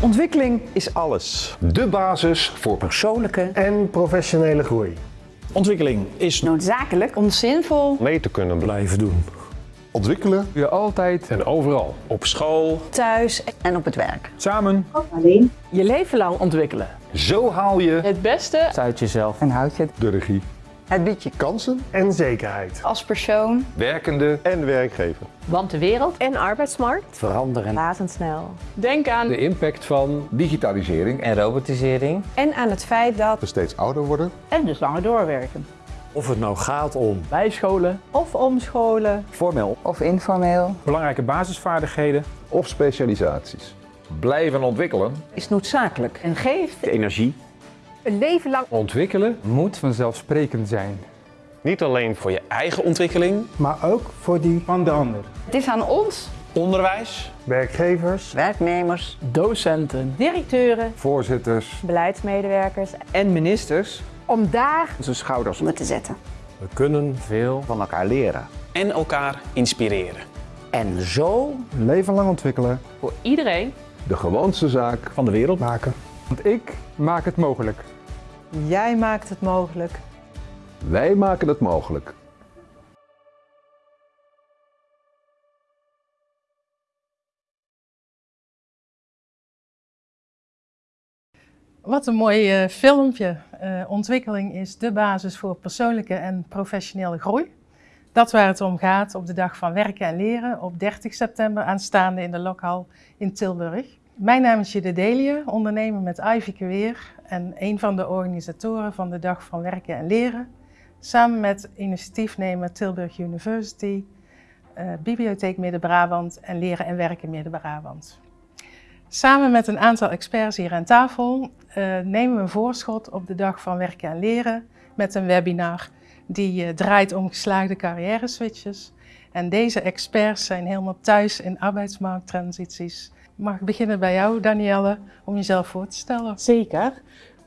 Ontwikkeling is alles. De basis voor persoonlijke en professionele groei. Ontwikkeling is noodzakelijk om zinvol mee te kunnen blijven doen. Ontwikkelen je altijd en overal. Op school, thuis en op het werk. Samen. Of alleen. Je leven lang ontwikkelen. Zo haal je het beste uit jezelf en houd je de regie. Het biedt je kansen en zekerheid. Als persoon, werkende en werkgever. Want de wereld en arbeidsmarkt veranderen razendsnel. Denk aan de impact van digitalisering en robotisering. En aan het feit dat we steeds ouder worden en dus langer doorwerken. Of het nou gaat om bijscholen of omscholen, formeel of informeel, belangrijke basisvaardigheden of specialisaties. Blijven ontwikkelen is noodzakelijk en geeft de energie. Een leven lang ontwikkelen moet vanzelfsprekend zijn. Niet alleen voor je eigen ontwikkeling, maar ook voor die van de ander. Het is aan ons, onderwijs, werkgevers, werknemers, docenten, directeuren, voorzitters, beleidsmedewerkers en ministers om daar onze schouders onder te zetten. We kunnen veel van elkaar leren en elkaar inspireren. En zo een leven lang ontwikkelen voor iedereen de gewoonste zaak van de wereld maken. Want ik maak het mogelijk. Jij maakt het mogelijk. Wij maken het mogelijk. Wat een mooi uh, filmpje. Uh, ontwikkeling is de basis voor persoonlijke en professionele groei. Dat waar het om gaat op de dag van werken en leren op 30 september aanstaande in de Lokhal in Tilburg. Mijn naam is Jide Delie, ondernemer met Ivy Career en een van de organisatoren van de Dag van Werken en Leren. Samen met initiatiefnemer Tilburg University, uh, Bibliotheek Midden-Brabant en Leren en Werken Midden-Brabant. Samen met een aantal experts hier aan tafel uh, nemen we een voorschot op de Dag van Werken en Leren met een webinar die uh, draait om geslaagde carrière switches. En deze experts zijn helemaal thuis in arbeidsmarkttransities. Mag ik beginnen bij jou, Danielle, om jezelf voor te stellen? Zeker.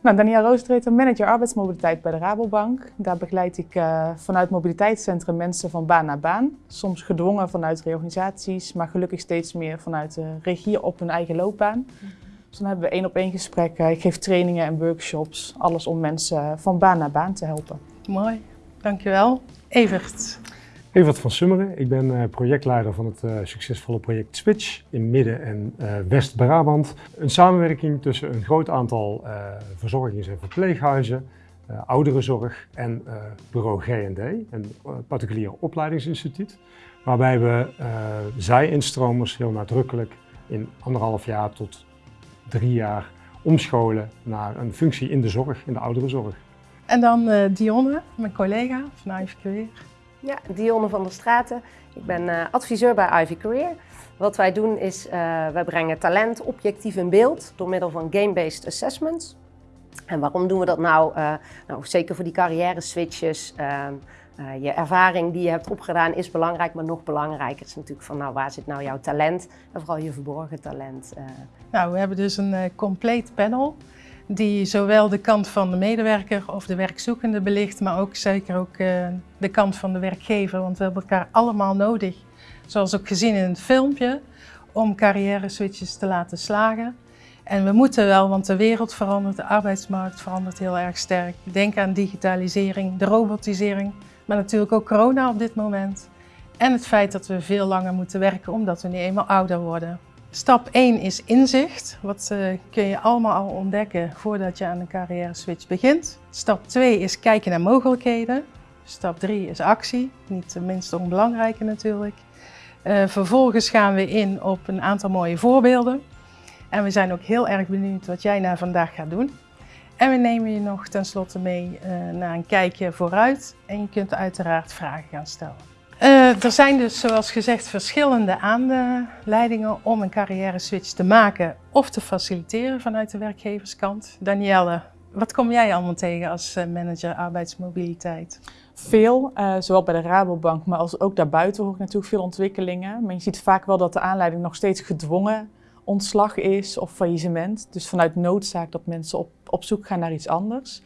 Nou, Danielle Roostreter, manager arbeidsmobiliteit bij de Rabobank. Daar begeleid ik uh, vanuit mobiliteitscentrum mensen van baan naar baan. Soms gedwongen vanuit reorganisaties, maar gelukkig steeds meer vanuit de regie op hun eigen loopbaan. Dus dan hebben we één op één gesprekken. Ik geef trainingen en workshops. Alles om mensen van baan naar baan te helpen. Mooi, dankjewel. Evert. Evert van Summeren, ik ben uh, projectleider van het uh, succesvolle project Switch in Midden- en uh, West-Brabant. Een samenwerking tussen een groot aantal verzorgings- en verpleeghuizen, ouderenzorg en bureau G&D, een particulier opleidingsinstituut. Waarbij we zij-instromers heel nadrukkelijk in anderhalf jaar tot drie jaar omscholen naar een functie in de zorg, in de ouderenzorg. En dan Dionne, mijn collega van Career. Ja, Dionne van der Straten. Ik ben uh, adviseur bij Ivy Career. Wat wij doen is, uh, wij brengen talent objectief in beeld door middel van game-based assessments. En waarom doen we dat nou? Uh, nou zeker voor die carrière switches. ehm, je ervaring die je hebt opgedaan is belangrijk, maar nog belangrijker is natuurlijk van nou, waar zit nou jouw talent en vooral je verborgen talent. Nou, we hebben dus een compleet panel die zowel de kant van de medewerker of de werkzoekende belicht, maar ook zeker ook uh, de kant van de werkgever. Want we hebben elkaar allemaal nodig, zoals ook gezien in het filmpje, om carrière switches te laten slagen. En we moeten wel, want de wereld verandert, de arbeidsmarkt verandert heel erg sterk. Denk aan digitalisering, de robotisering, maar natuurlijk ook corona op dit moment. En het feit dat we veel langer moeten werken omdat we nu eenmaal ouder worden. Stap 1 is inzicht. Wat uh, kun je allemaal al ontdekken voordat je aan een carrière switch begint. Stap 2 is kijken naar mogelijkheden. Stap 3 is actie, niet de minst onbelangrijke natuurlijk. Uh, vervolgens gaan we in op een aantal mooie voorbeelden. En we zijn ook heel erg benieuwd wat jij na vandaag gaat doen. En we nemen je nog tenslotte mee uh, naar een kijkje vooruit. En je kunt uiteraard vragen gaan stellen. Uh, er zijn dus, zoals gezegd, verschillende aanleidingen om een carrière switch te maken of te faciliteren vanuit de werkgeverskant. Danielle, wat kom jij allemaal tegen als uh, manager arbeidsmobiliteit? Veel, uh, zowel bij de Rabobank, maar als ook daarbuiten hoor ik natuurlijk veel ontwikkelingen. Maar je ziet vaak wel dat de aanleiding nog steeds gedwongen ontslag is of faillissement. Dus vanuit noodzaak dat mensen op, op zoek gaan naar iets anders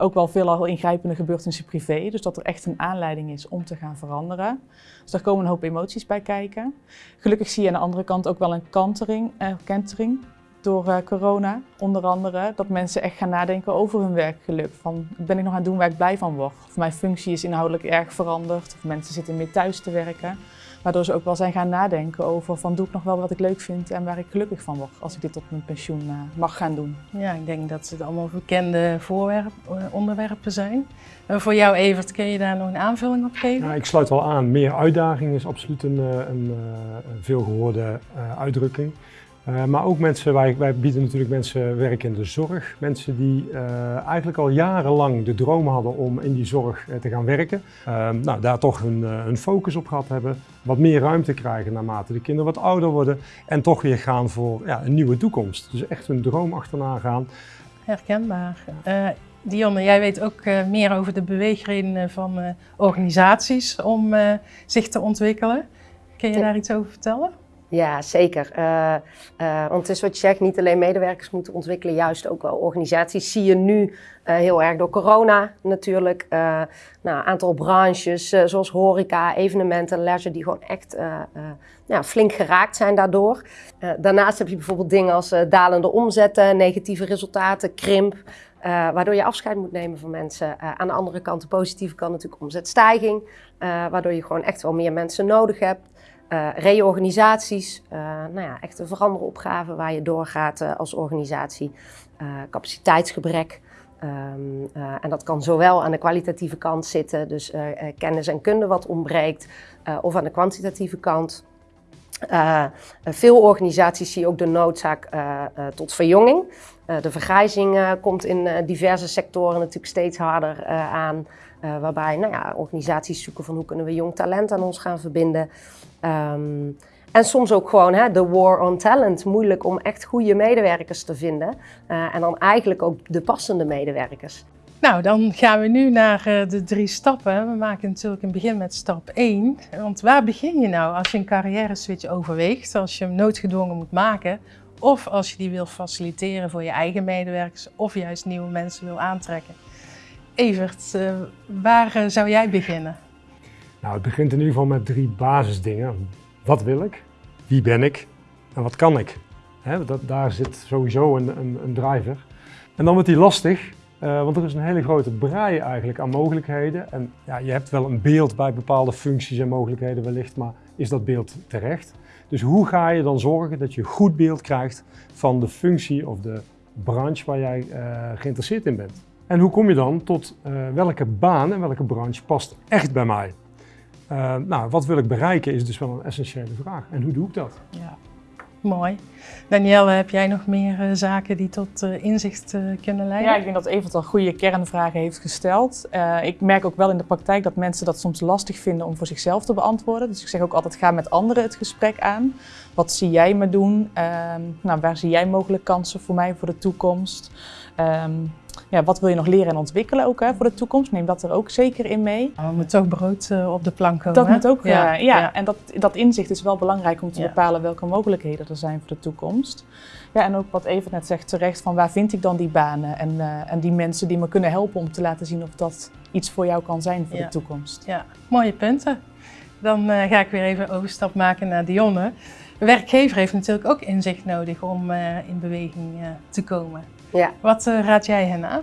ook wel veel al ingrijpende gebeurtenissen privé. Dus dat er echt een aanleiding is om te gaan veranderen. Dus daar komen een hoop emoties bij kijken. Gelukkig zie je aan de andere kant ook wel een kantering, eh, kentering. door uh, corona, onder andere. Dat mensen echt gaan nadenken over hun werkgeluk. Van, ben ik nog aan het doen waar ik blij van word? Of mijn functie is inhoudelijk erg veranderd. Of mensen zitten meer thuis te werken. Waardoor ze ook wel zijn gaan nadenken over van doe ik nog wel wat ik leuk vind en waar ik gelukkig van word als ik dit op mijn pensioen uh, mag gaan doen. Ja, ik denk dat het allemaal bekende voorwerp, onderwerpen zijn. Uh, voor jou Evert, kun je daar nog een aanvulling op geven? Ja, ik sluit wel aan. Meer uitdaging is absoluut een, een, een veelgehoorde uitdrukking. Uh, maar ook mensen, wij, wij, bieden natuurlijk mensen werk in de zorg. Mensen die uh, eigenlijk al jarenlang de droom hadden om in die zorg uh, te gaan werken. nou, daar toch hun, hun, focus op gehad hebben. Wat meer ruimte krijgen naarmate de kinderen wat ouder worden. En toch weer gaan voor ja, een nieuwe toekomst. Dus echt hun droom achterna gaan. Herkenbaar. Dionne, jij weet ook meer over de beweegredenen van organisaties om zich te ontwikkelen. Kun je daar iets over vertellen? Ja, zeker. Uh, uh, want het is wat je zegt, niet alleen medewerkers moeten ontwikkelen, juist ook wel organisaties. Zie je nu uh, heel erg door corona natuurlijk. nou, een aantal branches zoals horeca, evenementen, leisure, die gewoon echt ja, flink geraakt zijn daardoor. daarnaast heb je bijvoorbeeld dingen als dalende omzetten, negatieve resultaten, krimp. waardoor je afscheid moet nemen van mensen. aan de andere kant, de positieve kant natuurlijk omzetstijging. waardoor je gewoon echt wel meer mensen nodig hebt. Uh, reorganisaties, uh, nou ja, echt een veranderopgave waar je doorgaat uh, als organisatie. capaciteitsgebrek. Um, en dat kan zowel aan de kwalitatieve kant zitten, dus kennis en kunde wat ontbreekt, of aan de kwantitatieve kant. veel organisaties zien ook de noodzaak tot verjonging. de vergrijzing komt in diverse sectoren natuurlijk steeds harder aan. waarbij nou ja, organisaties zoeken van hoe kunnen we jong talent aan ons gaan verbinden. Um, en soms ook gewoon hè, de war on talent. Moeilijk om echt goede medewerkers te vinden. Uh, en dan eigenlijk ook de passende medewerkers. Nou, dan gaan we nu naar uh, de drie stappen. We maken natuurlijk een begin met stap 1. Want waar begin je nou als je een carrière switch overweegt? Als je hem noodgedwongen moet maken. Of als je die wil faciliteren voor je eigen medewerkers. Of juist nieuwe mensen wil aantrekken. Evert, uh, waar zou jij beginnen? Nou, het begint in ieder geval met drie basisdingen. Wat wil ik? Wie ben ik? En wat kan ik? Dat, daar zit sowieso een, een, een, driver. En dan wordt die lastig, uh, want er is een hele grote brei eigenlijk aan mogelijkheden. En ja, je hebt wel een beeld bij bepaalde functies en mogelijkheden wellicht, maar is dat beeld terecht? Dus hoe ga je dan zorgen dat je goed beeld krijgt van de functie of de branche waar jij uh, geïnteresseerd in bent? En hoe kom je dan tot uh, welke baan en welke branche past echt bij mij? Uh, nou, wat wil ik bereiken is dus wel een essentiële vraag. En hoe doe ik dat? Ja, mooi. Danielle, heb jij nog meer uh, zaken die tot uh, inzicht kunnen leiden? Ja, ik denk dat Evert al goede kernvragen heeft gesteld. ik merk ook wel in de praktijk dat mensen dat soms lastig vinden om voor zichzelf te beantwoorden. Dus ik zeg ook altijd, ga met anderen het gesprek aan. Wat zie jij me doen? Ehm, nou, waar zie jij mogelijk kansen voor mij voor de toekomst? Ja, wat wil je nog leren en ontwikkelen ook hè, voor de toekomst? Neem dat er ook zeker in mee. Oh, moet ook brood uh, op de plank komen. Dat moet ook, ja. Uh, ja. ja. En dat, dat inzicht is wel belangrijk om te ja. bepalen welke mogelijkheden er zijn voor de toekomst. Ja, en ook wat Evert net zegt terecht, van waar vind ik dan die banen en, uh, en die mensen die me kunnen helpen om te laten zien of dat iets voor jou kan zijn voor de toekomst. Ja, mooie punten. Dan ga ik weer even overstap maken naar Dionne. De werkgever heeft natuurlijk ook inzicht nodig om in beweging te komen. Ja. Wat uh, raad jij hen aan?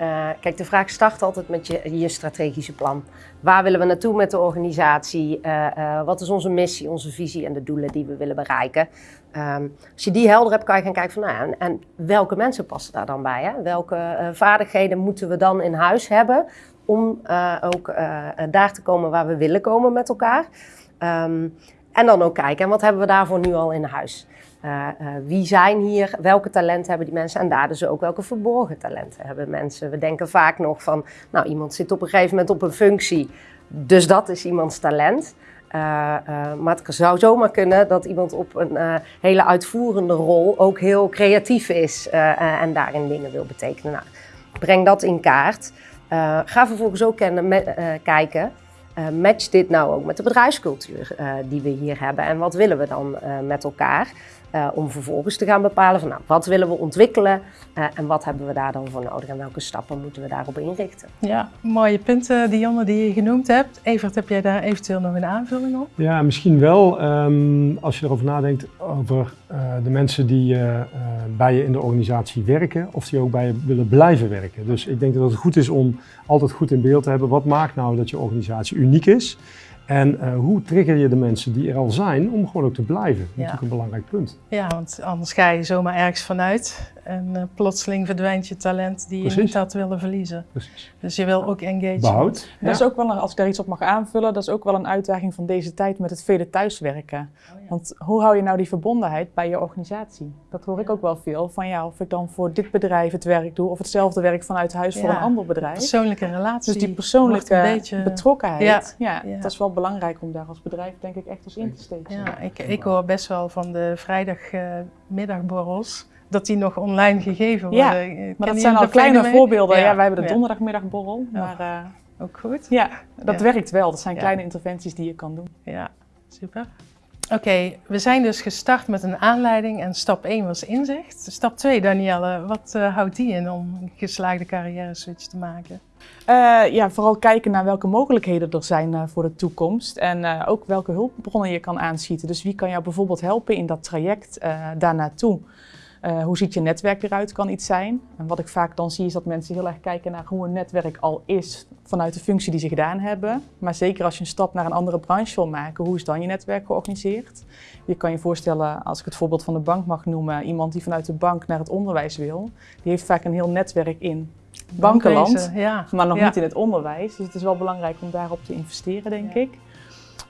Uh, kijk, de vraag start altijd met je, je strategische plan. Waar willen we naartoe met de organisatie? Uh, wat is onze missie, onze visie en de doelen die we willen bereiken? Um, als je die helder hebt, kan je gaan kijken van, nou, en, en welke mensen passen daar dan bij? Hè? Welke vaardigheden moeten we dan in huis hebben om ook daar te komen waar we willen komen met elkaar? Um, en dan ook kijken, en wat hebben we daarvoor nu al in huis? Uh, uh, wie zijn hier, welke talenten hebben die mensen en daar dus ook welke verborgen talenten hebben mensen. We denken vaak nog van, nou iemand zit op een gegeven moment op een functie, dus dat is iemands talent. Uh, maar het zou zomaar kunnen dat iemand op een hele uitvoerende rol ook heel creatief is en daarin dingen wil betekenen. Nou, breng dat in kaart. ga vervolgens ook kennen, kijken, match dit nou ook met de bedrijfscultuur die we hier hebben en wat willen we dan met elkaar? Uh, om vervolgens te gaan bepalen van nou, wat willen we ontwikkelen uh, en wat hebben we daar dan voor nodig en welke stappen moeten we daarop inrichten. Ja, mooie punten Dionne die je genoemd hebt. Evert, heb jij daar eventueel nog een aanvulling op? Ja, misschien wel. Um, als je erover nadenkt over uh, de mensen die bij je in de organisatie werken of die ook bij je willen blijven werken. Dus ik denk dat het goed is om altijd goed in beeld te hebben wat maakt nou dat je organisatie uniek is. En hoe trigger je de mensen die er al zijn om gewoon ook te blijven? Dat is ja. natuurlijk een belangrijk punt. Ja, want anders ga je zomaar ergens vanuit en uh, plotseling verdwijnt je talent die Precies. je niet had willen verliezen. Precies. Dus je wil ook engagement. Behoud. Dat is ook wel, een, als ik daar iets op mag aanvullen, dat is ook wel een uitdaging van deze tijd met het vele thuiswerken. Oh, ja. Want hoe hou je nou die verbondenheid bij je organisatie? Dat hoor ik ook wel veel van ja, of ik dan voor dit bedrijf het werk doe of hetzelfde werk vanuit huis voor een ander bedrijf. Persoonlijke relatie. Dus die beetje... betrokkenheid, ja, Ja. dat is wel belangrijk om daar als bedrijf denk ik echt als in te steken. Ja, ik, ik hoor best wel van de vrijdagmiddagborrels dat die nog online gegeven worden. Ja, Maar dat zijn al kleine mee? voorbeelden. Ja. wij hebben de donderdagmiddagborrel. Maar eh, Ook goed. ja, dat werkt wel. Dat zijn kleine interventies die je kan doen. Ja, super. Oké, we zijn dus gestart met een aanleiding en stap 1 was inzicht. Stap 2, Danielle, wat eh, houdt die in om een geslaagde carrière switch te maken? Eh, ja, vooral kijken naar welke mogelijkheden er zijn voor de toekomst en ook welke hulpbronnen je kan aanschieten. Dus wie kan jou bijvoorbeeld helpen in dat traject uh, daar naartoe? Uh, hoe ziet je netwerk eruit, kan iets zijn. En wat ik vaak dan zie is dat mensen heel erg kijken naar hoe een netwerk al is vanuit de functie die ze gedaan hebben. Maar zeker als je een stap naar een andere branche wil maken, hoe is dan je netwerk georganiseerd? Je kan je voorstellen, als ik het voorbeeld van de bank mag noemen, iemand die vanuit de bank naar het onderwijs wil, die heeft vaak een heel netwerk in bankenland, ja. maar nog Ja. niet in het onderwijs. Dus het is wel belangrijk om daarop te investeren, denk ik.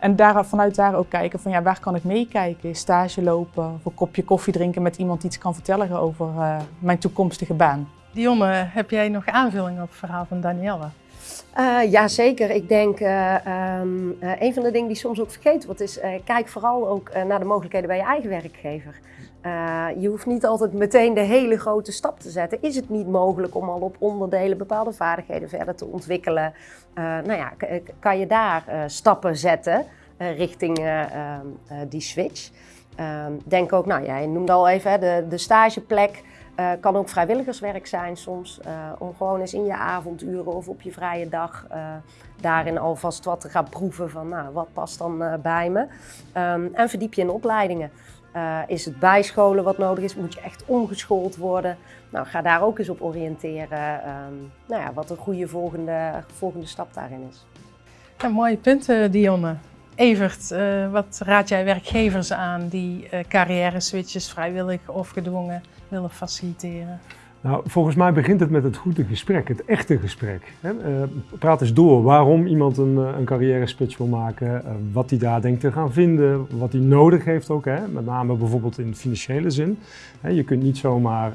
En daar, vanuit daar ook kijken van ja, waar kan ik meekijken? Stage lopen of een kopje koffie drinken met iemand die iets kan vertellen over uh, mijn toekomstige baan. Dionne, heb jij nog aanvullingen op het verhaal van Danielle? Uh, ja, zeker. Ik denk, uh, een van de dingen die soms ook vergeten wordt is, kijk vooral ook naar de mogelijkheden bij je eigen werkgever. je hoeft niet altijd meteen de hele grote stap te zetten. Is het niet mogelijk om al op onderdelen bepaalde vaardigheden verder te ontwikkelen? nou ja, kan je daar stappen zetten richting die switch? Um, denk ook, nou jij noemde al even hè, de, de stageplek. Uh, kan ook vrijwilligerswerk zijn soms, uh, om gewoon eens in je avonduren of op je vrije dag uh, daarin alvast wat te gaan proeven van nou, wat past dan bij me. Um, en verdiep je in opleidingen. is het bijscholen wat nodig is? Moet je echt omgeschoold worden? Nou, ga daar ook eens op oriënteren um, nou ja, wat een goede volgende, volgende stap daarin is. Mooie punten, Dionne. Evert, uh, wat raad jij werkgevers aan die uh, carrière switches vrijwillig of gedwongen willen faciliteren? Nou, volgens mij begint het met het goede gesprek, het echte gesprek. Hè? Uh, praat eens door waarom iemand een, een carrière switch wil maken, wat hij daar denkt te gaan vinden, wat hij nodig heeft ook, hè? met name bijvoorbeeld in financiële zin. Hè, je kunt niet zomaar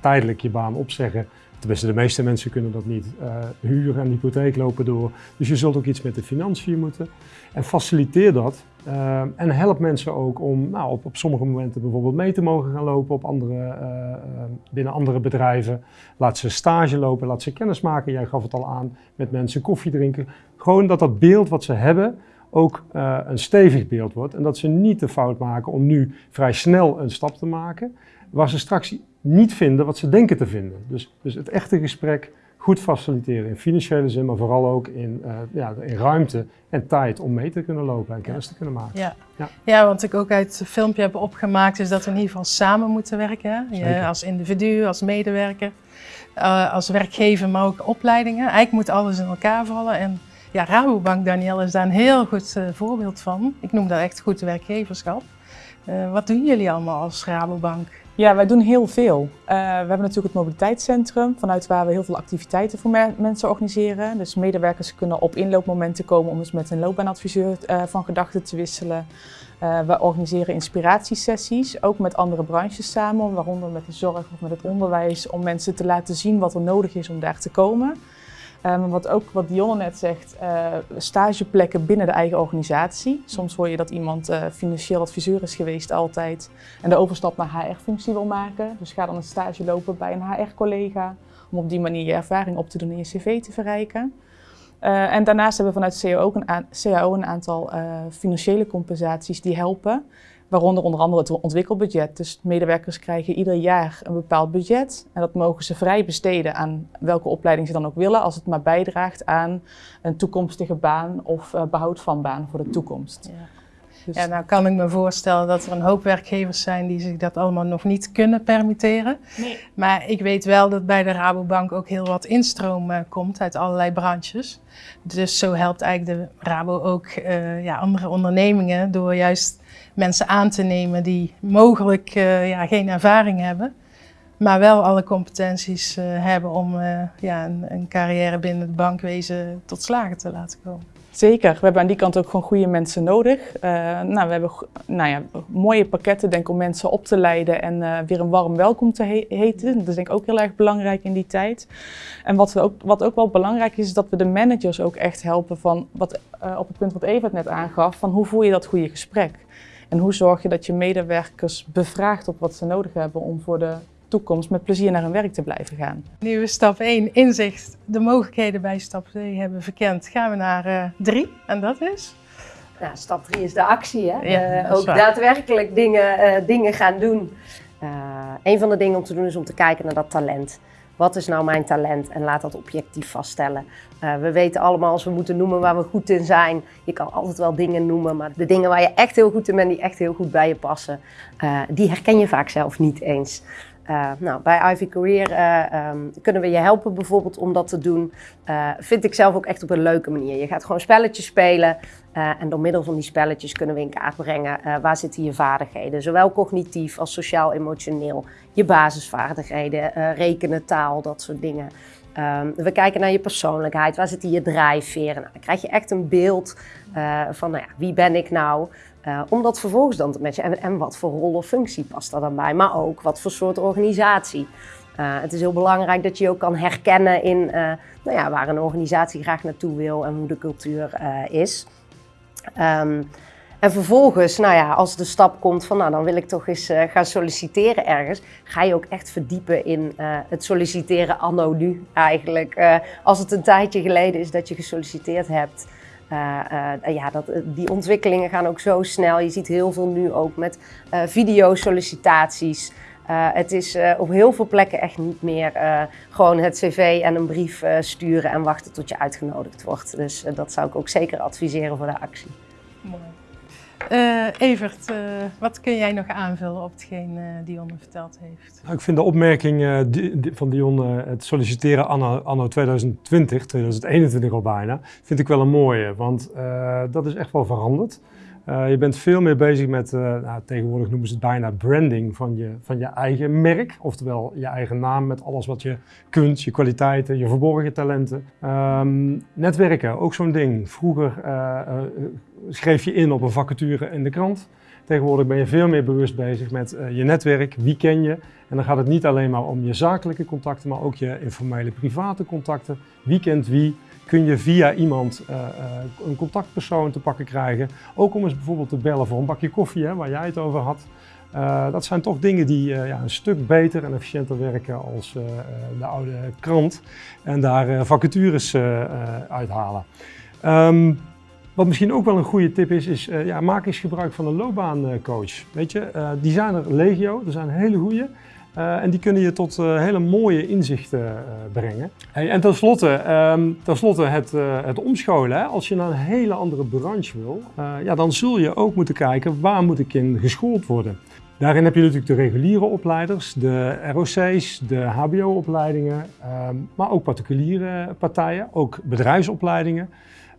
tijdelijk je baan opzeggen. Tenminste, de meeste mensen kunnen dat niet. Uh, huur en hypotheek lopen door. Dus je zult ook iets met de financiën moeten. En faciliteer dat. Uh, en help mensen ook om nou, op, op sommige momenten bijvoorbeeld mee te mogen gaan lopen op andere, uh, binnen andere bedrijven. Laat ze stage lopen, laat ze kennis maken. Jij gaf het al aan met mensen koffie drinken. Gewoon dat dat beeld wat ze hebben ook een stevig beeld wordt. En dat ze niet de fout maken om nu vrij snel een stap te maken. Waar ze straks niet vinden wat ze denken te vinden. Dus, dus het echte gesprek goed faciliteren in financiële zin, maar vooral ook in, uh, ja, in ruimte en tijd om mee te kunnen lopen en kennis te kunnen maken. Ja. Ja. ja, wat ik ook uit het filmpje heb opgemaakt is dat we in ieder geval samen moeten werken. Je, als individu, als medewerker, uh, als werkgever, maar ook opleidingen. Eigenlijk moet alles in elkaar vallen. En ja, Rabobank, Danielle, is daar een heel goed uh, voorbeeld van. Ik noem dat echt goed werkgeverschap. wat doen jullie allemaal als Rabobank? Ja, wij doen heel veel. Uh, we hebben natuurlijk het mobiliteitscentrum, vanuit waar we heel veel activiteiten voor me mensen organiseren. Dus medewerkers kunnen op inloopmomenten komen om eens met een loopbaanadviseur uh, van gedachten te wisselen. Uh, we organiseren inspiratiesessies, ook met andere branches samen, waaronder met de zorg of met het onderwijs, om mensen te laten zien wat er nodig is om daar te komen. Um, wat ook wat Dionne net zegt, uh, stageplekken binnen de eigen organisatie. Soms hoor je dat iemand uh, financieel adviseur is geweest altijd en de overstap naar HR-functie wil maken. Dus ga dan een stage lopen bij een HR-collega om op die manier je ervaring op te doen en je cv te verrijken. Uh, en daarnaast hebben we vanuit CAO ook een, CAO een aantal financiële compensaties die helpen. Waaronder onder andere het ontwikkelbudget. Dus medewerkers krijgen ieder jaar een bepaald budget. En dat mogen ze vrij besteden aan welke opleiding ze dan ook willen. Als het maar bijdraagt aan een toekomstige baan of uh, behoud van baan voor de toekomst. Ja. Dus... Ja, nou kan ik me voorstellen dat er een hoop werkgevers zijn die zich dat allemaal nog niet kunnen permitteren. Nee. Maar ik weet wel dat bij de Rabobank ook heel wat instroom uh, komt uit allerlei branches. Dus zo helpt eigenlijk de Rabo ook uh, ja, andere ondernemingen door juist mensen aan te nemen die mogelijk uh, ja, geen ervaring hebben. Maar wel alle competenties hebben om ja, een, een carrière binnen het bankwezen tot slagen te laten komen. Zeker, we hebben aan die kant ook gewoon goede mensen nodig. Uh, nou, we hebben nou ja, mooie pakketten denk om mensen op te leiden en uh, weer een warm welkom te he heten. Dat is denk ik ook heel erg belangrijk in die tijd. En wat, we ook, wat ook wel belangrijk is, is dat we de managers ook echt helpen van, wat, uh, op het punt wat Eva het net aangaf, van hoe voer je dat goede gesprek? En hoe zorg je dat je medewerkers bevraagt op wat ze nodig hebben om voor de toekomst met plezier naar hun werk te blijven gaan. Nu we stap 1 inzicht, de mogelijkheden bij stap 2 hebben verkend, gaan we naar 3 uh, en dat is? Nou, stap 3 is de actie. Hè? Ja, uh, ook waar. daadwerkelijk dingen, uh, dingen gaan doen. een van de dingen om te doen is om te kijken naar dat talent. Wat is nou mijn talent? En laat dat objectief vaststellen. Uh, we weten allemaal als we moeten noemen waar we goed in zijn. Je kan altijd wel dingen noemen, maar de dingen waar je echt heel goed in bent, die echt heel goed bij je passen, uh, die herken je vaak zelf niet eens. Uh, nou, bij Ivy Career uh, um, kunnen we je helpen bijvoorbeeld om dat te doen. Uh, vind ik zelf ook echt op een leuke manier. Je gaat gewoon spelletjes spelen en door middel van die spelletjes kunnen we in kaart brengen waar zitten je vaardigheden. Zowel cognitief als sociaal-emotioneel. Je basisvaardigheden, rekenen, taal, dat soort dingen. Um, we kijken naar je persoonlijkheid, waar zitten je drijfveren. Nou, dan krijg je echt een beeld van nou ja, wie ben ik nou. Uh, om dat vervolgens dan te matchen. En, wat voor rol of functie past daar dan bij. Maar ook wat voor soort organisatie. Uh, het is heel belangrijk dat je ook kan herkennen in uh, nou ja, waar een organisatie graag naartoe wil en hoe de cultuur is. Um, en vervolgens, nou ja, als de stap komt van nou dan wil ik toch eens gaan solliciteren ergens, ga je ook echt verdiepen in het solliciteren anno nu eigenlijk. als het een tijdje geleden is dat je gesolliciteerd hebt. Uh, uh, ja, dat, die ontwikkelingen gaan ook zo snel. Je ziet heel veel nu ook met uh, videosollicitaties. het is op heel veel plekken echt niet meer gewoon het cv en een brief sturen en wachten tot je uitgenodigd wordt. Dus dat zou ik ook zeker adviseren voor de actie. Uh, Evert, uh, wat kun jij nog aanvullen op hetgeen uh, Dionne verteld heeft? Nou, ik vind de opmerking van Dionne, het solliciteren anno, anno 2020, 2021 al bijna, vind ik wel een mooie. Want dat is echt wel veranderd. Je bent veel meer bezig met, nou, tegenwoordig noemen ze het bijna branding van je, van je eigen merk. Oftewel je eigen naam met alles wat je kunt, je kwaliteiten, je verborgen talenten. Um, netwerken, ook zo'n ding. Vroeger schreef je in op een vacature in de krant. Tegenwoordig ben je veel meer bewust bezig met je netwerk, wie ken je. En dan gaat het niet alleen maar om je zakelijke contacten, maar ook je informele private contacten. Wie kent wie? Kun je via iemand uh, uh, een contactpersoon te pakken krijgen. Ook om eens bijvoorbeeld te bellen voor een bakje koffie, hè, waar jij het over had. dat zijn toch dingen die ja, een stuk beter en efficiënter werken als de oude krant. En daar vacatures uithalen. Um, wat misschien ook wel een goede tip is, is ja, maak eens gebruik van een loopbaancoach. Weet je, die zijn er legio, er zijn hele goede. Uh, en die kunnen je tot hele mooie inzichten brengen. Hey, en tenslotte, um, tenslotte het, het omscholen. Hè? Als je naar een hele andere branche wil, ja, dan zul je ook moeten kijken waar moet ik in geschoold worden. Daarin heb je natuurlijk de reguliere opleiders, de ROC's, de HBO-opleidingen, um, maar ook particuliere partijen, ook bedrijfsopleidingen.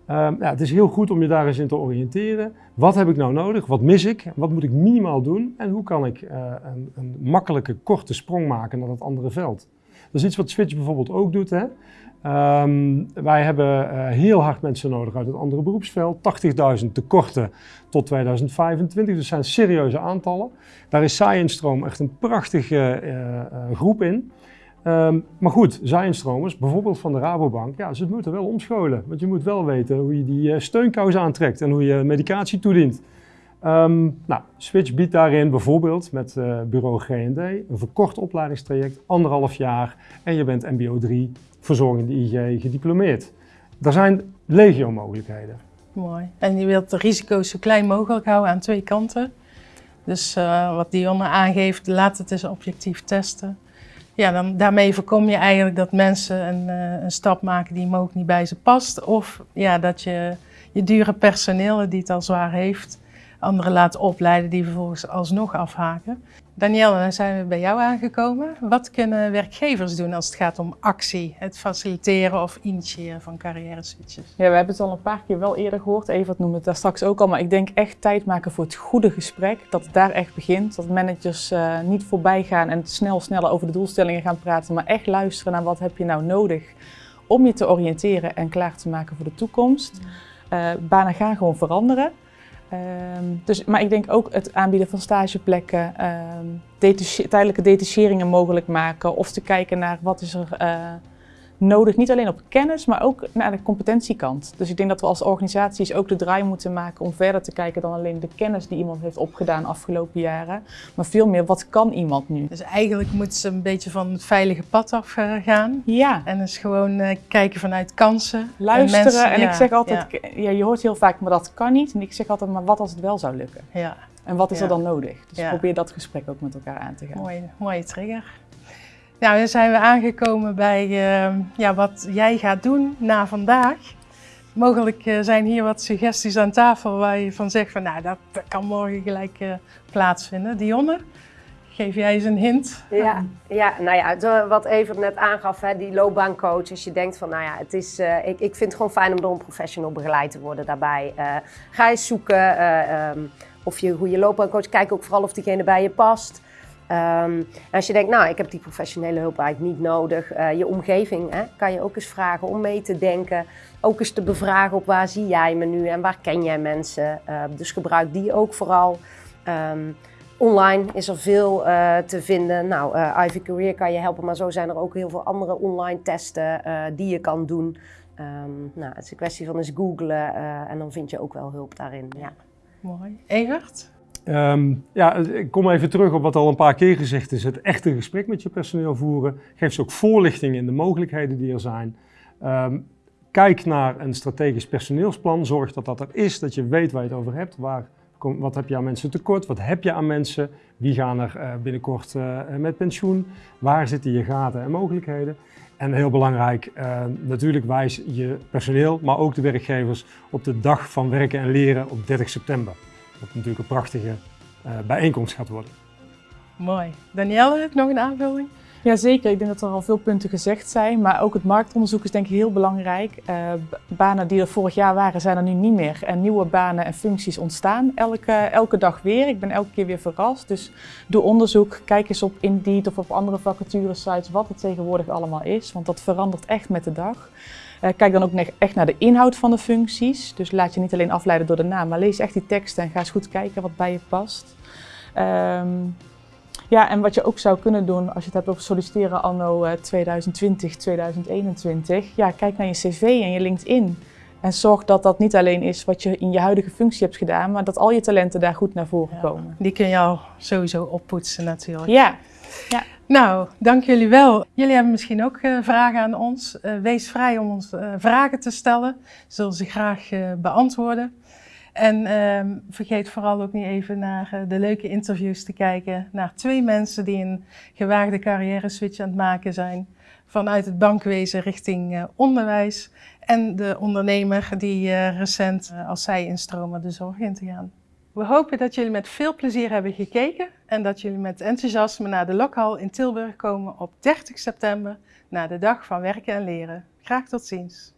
Ja, het is heel goed om je daar eens in te oriënteren. Wat heb ik nou nodig? Wat mis ik? Wat moet ik minimaal doen? En hoe kan ik uh, een, een, makkelijke, korte sprong maken naar dat andere veld? Dat is iets wat Switch bijvoorbeeld ook doet. Hè? Um, wij hebben uh, heel hard mensen nodig uit het andere beroepsveld. 80.000 tekorten tot 2025, dus zijn serieuze aantallen. Daar is Science echt een prachtige uh, groep in. Um, maar goed, zijnstromers, bijvoorbeeld van de Rabobank, ja, ze moeten wel omscholen. Want je moet wel weten hoe je die uh, steunkous aantrekt en hoe je medicatie toedient. Um, nou, Switch biedt daarin bijvoorbeeld met uh, bureau G&D een verkort opleidingstraject, anderhalf jaar en je bent MBO 3, verzorgende IG, gediplomeerd. Er zijn legio mogelijkheden. Mooi. En je wilt de risico's zo klein mogelijk houden aan twee kanten. Dus uh, wat Dionne aangeeft, laat het eens objectief testen. Ja, dan, daarmee voorkom je eigenlijk dat mensen een, uh, een stap maken die mogelijk niet bij ze past. Of ja, dat je je dure personeel, die het al zwaar heeft, anderen laat opleiden die vervolgens alsnog afhaken. Danielle, dan zijn we bij jou aangekomen. Wat kunnen werkgevers doen als het gaat om actie, het faciliteren of initiëren van carrière switches? Ja, we hebben het al een paar keer wel eerder gehoord. Evert noemde het daar straks ook al, maar ik denk echt tijd maken voor het goede gesprek. Dat het daar echt begint. Dat managers uh, niet voorbij gaan en snel, sneller over de doelstellingen gaan praten, maar echt luisteren naar wat heb je nou nodig om je te oriënteren en klaar te maken voor de toekomst. Uh, banen gaan gewoon veranderen. Um, dus, maar ik denk ook het aanbieden van stageplekken, um, tijdelijke detacheringen mogelijk maken of te kijken naar wat is er uh, nodig, niet alleen op kennis, maar ook naar de competentiekant. Dus ik denk dat we als organisaties ook de draai moeten maken om verder te kijken dan alleen de kennis die iemand heeft opgedaan afgelopen jaren, maar veel meer wat kan iemand nu. Dus eigenlijk moeten ze een beetje van het veilige pad af gaan. Ja. En dus gewoon uh, kijken vanuit kansen. Luisteren. En, mensen, en ja, ik zeg altijd, ja. ja. je hoort heel vaak, maar dat kan niet. En ik zeg altijd, maar wat als het wel zou lukken? Ja. En wat is er dan nodig? Dus probeer dat gesprek ook met elkaar aan te gaan. Mooie, mooie trigger. Nou, dan zijn we aangekomen bij uh, ja, wat jij gaat doen na vandaag. Mogelijk uh, zijn hier wat suggesties aan tafel waar je van zegt van nou, dat, kan morgen gelijk uh, plaatsvinden. Dionne, geef jij eens een hint? Ja, ja nou ja, wat Evert net aangaf, hè, die loopbaancoach. Als je denkt van nou ja, het is, ik, ik vind het gewoon fijn om door een professional begeleid te worden daarbij. ga eens zoeken um, of je, hoe je loopbaancoach, kijk ook vooral of diegene bij je past. Um, als je denkt, nou, ik heb die professionele hulp eigenlijk niet nodig. Uh, je omgeving hè, kan je ook eens vragen om mee te denken. Ook eens te bevragen op waar zie jij me nu en waar ken jij mensen. Uh, dus gebruik die ook vooral. Um, online is er veel uh, te vinden. Nou, Ivy Career kan je helpen, maar zo zijn er ook heel veel andere online testen die je kan doen. Nou, het is een kwestie van eens googlen en dan vind je ook wel hulp daarin. Ja. Mooi. Evert? Um, ja, ik kom even terug op wat al een paar keer gezegd is. Het echte gesprek met je personeel voeren. Geef ze ook voorlichting in de mogelijkheden die er zijn. Um, kijk naar een strategisch personeelsplan. Zorg dat dat er is, dat je weet waar je het over hebt. Waar, wat heb je aan mensen tekort? Wat heb je aan mensen? Wie gaan er uh, binnenkort uh, met pensioen? Waar zitten je gaten en mogelijkheden? En heel belangrijk, uh, natuurlijk wijs je personeel, maar ook de werkgevers op de dag van werken en leren op 30 september. Wat natuurlijk een prachtige uh, bijeenkomst gaat worden. Mooi. Danielle, heb je nog een aanvulling? Jazeker, ik denk dat er al veel punten gezegd zijn, maar ook het marktonderzoek is denk ik heel belangrijk. Uh, banen die er vorig jaar waren, zijn er nu niet meer. En nieuwe banen en functies ontstaan elke, elke dag weer. Ik ben elke keer weer verrast. Dus doe onderzoek, kijk eens op Indeed of op andere vacaturesites wat het tegenwoordig allemaal is, want dat verandert echt met de dag. Uh, kijk dan ook echt naar de inhoud van de functies. Dus laat je niet alleen afleiden door de naam, maar lees echt die teksten en ga eens goed kijken wat bij je past. Um, ja, en wat je ook zou kunnen doen als je het hebt over solliciteren anno 2020, 2021. Ja, kijk naar je cv en je LinkedIn. En zorg dat dat niet alleen is wat je in je huidige functie hebt gedaan, maar dat al je talenten daar goed naar voren ja, komen. Die kun je al sowieso oppoetsen natuurlijk. Ja. ja. Nou, dank jullie wel. Jullie hebben misschien ook uh, vragen aan ons. Uh, wees vrij om ons uh, vragen te stellen. Zullen ze graag beantwoorden. En uh, vergeet vooral ook niet even naar de leuke interviews te kijken. Naar twee mensen die een gewaagde carrière switch aan het maken zijn. Vanuit het bankwezen richting onderwijs. En de ondernemer die recent als zij instromen de zorg in te gaan. We hopen dat jullie met veel plezier hebben gekeken. En dat jullie met enthousiasme naar de Lokhal in Tilburg komen op 30 september. Naar de dag van werken en leren. Graag tot ziens.